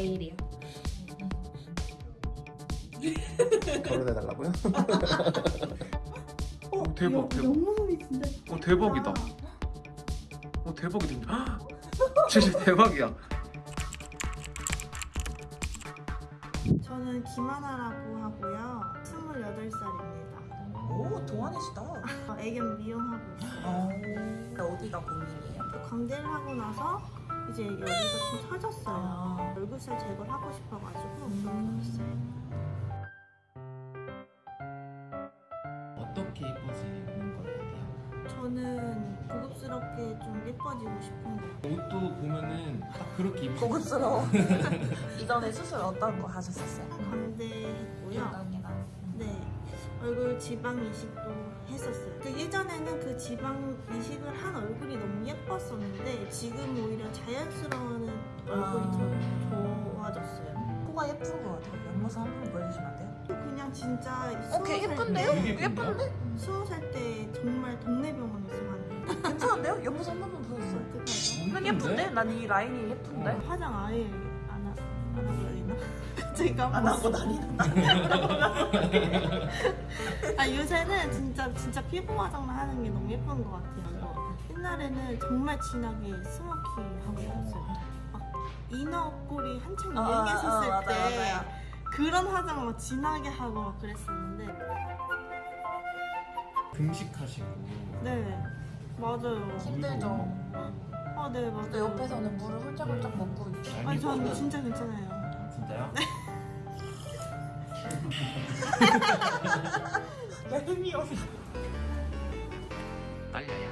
내일이요. 결혼해달라고요? 어, 대박, 대박. 옆모습이 진짜 어 대박이다. 어 대박이다. 헉! 진짜 대박이야. 저는 김하나라고 하고요 28살입니다 오 동안이시다. 애견 미용하고 있어요 어, 어디가 고민이에요? 광대를 하고 나서 이제 여기가 좀 처졌어요 아. 얼굴살 제거를 하고 싶어가지고 있어요 어떻게 예뻐지는 것 같아요? 저는 고급스럽게 좀 예뻐지고 싶은 거 옷도 보면은 딱 그렇게 입으 고급스러워. 이전에 수술 어떤 거 하셨었어요? 광대 했고요 유방이랑. 네 얼굴 지방 이식도 했었어요 그 예전에는 그 지방 이식을 한 얼굴이 너무 예뻤었는데 지금 오히려 자연스러운 얼굴이 아. 더 좋아졌어요 코가 예쁜 것 같아요. 옆모습 한 번 보여주시면 안 돼요? 그냥 진짜 어, 걔 예쁜데요? 예쁜데? 스무 살 때 정말 동네 병원에서 한 괜찮은데요? 옆모습 한 번만 보여주세요. 어떡하죠? 난 예쁜데? 난 이 라인이 예쁜데? 화장 아예 안, 하, 안 하고 다니나? 까먹었어 안 하고 다니는 아 요새는 진짜 진짜 피부 화장만 하는 게 너무 예쁜 것 같아요. 옛날에는 정말 진하게 스모키 하고 싶었어요. 막 이너 꼴이 한창 유행했었을 아, 때 맞아요, 맞아요. 그런 화장 막 진하게 하고 막 그랬었는데 금식하시고 네 맞아요. 힘들죠. 아 네 맞아요. 옆에서는 물을 훌쩍훌쩍 먹고 있죠. 아니 저는 진짜 괜찮아요. 아, 진짜요? 얄미워. 딸려야.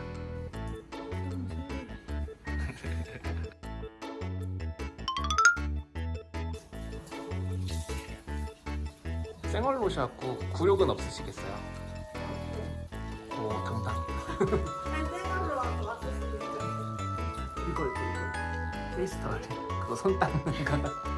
생얼로 샤고 굴욕은 없으시겠어요? 오 정답. 생각으로 왔었어요. 이거 이거 이거 페이스터 같아. 그거 손 닦는 거.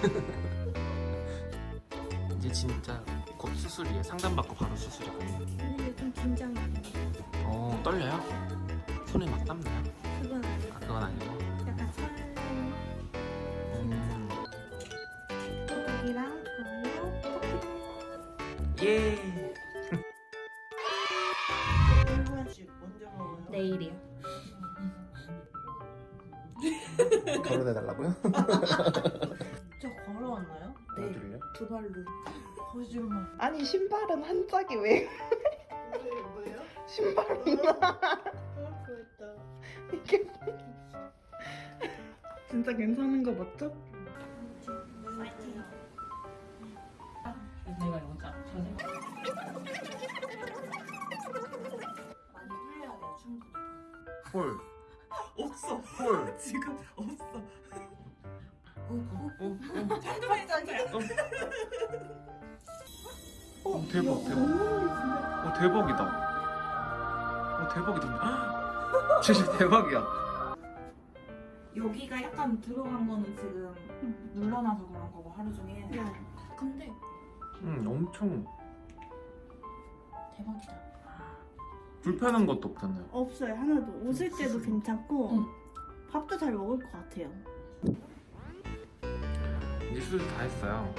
이제 진짜 곧 수술이에요. 상담받고 바로 수술이거든요. 근데 좀 긴장돼요. 어 떨려요? 손에 막 땀나요? 그건 아니에요. 아 그건 아니고. 약간 설렘, 음. 구독이랑 좋아요, 커피 예. 먹어요. 내일이요. 결혼해달라고요? 두 발로. 거짓말. 아니 신발은 한 짝이 왜 뭐예요? 신발이나 어, 그랬다. 이게 진짜 괜찮은 거 맞죠? 파이팅. 내가 이거 짜. 저 생각. 많이 풀려야 돼요, 충분히. 헐. 없어. 헐. 지금 없어. 어, 어. 잠깐만, 잠깐만. 어, 대박, 대박. 어, 대박이다. 어, 대박이다. 진짜 대박이야. 여기가 약간 들어간 거는 지금 눌러놔서 그런 거고 하루 종일 네. 근데 응, 엄청 대박이다 불편한 것도 없잖아요. 없어요. 하나도. 웃을 때도 괜찮고 응. 밥도 잘 먹을 것 같아요. 이제 수술 다 했어요.